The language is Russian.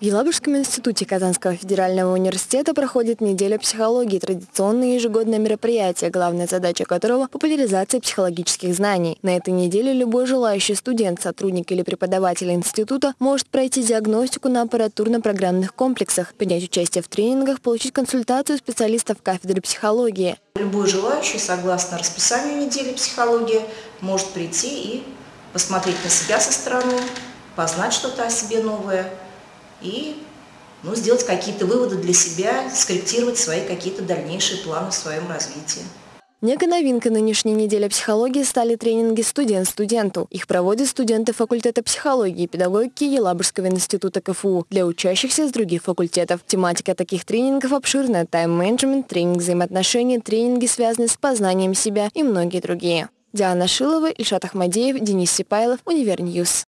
В Елабужском институте Казанского федерального университета проходит неделя психологии, традиционное ежегодное мероприятие, главная задача которого – популяризация психологических знаний. На этой неделе любой желающий студент, сотрудник или преподаватель института может пройти диагностику на аппаратурно-программных комплексах, принять участие в тренингах, получить консультацию специалистов кафедры психологии. Любой желающий, согласно расписанию недели психологии, может прийти и посмотреть на себя со стороны, познать что-то о себе новое – и ну, сделать какие-то выводы для себя, скорректировать свои какие-то дальнейшие планы в своем развитии. Некой новинкой нынешней недели психологии стали тренинги «Студент студенту». Их проводят студенты факультета психологии и педагогики Елабужского института КФУ для учащихся из других факультетов. Тематика таких тренингов обширная – тайм-менеджмент, тренинг взаимоотношений, тренинги, связанные с познанием себя и многие другие. Диана Шилова, Ильшат Ахмадеев, Денис Сипайлов, Univer News.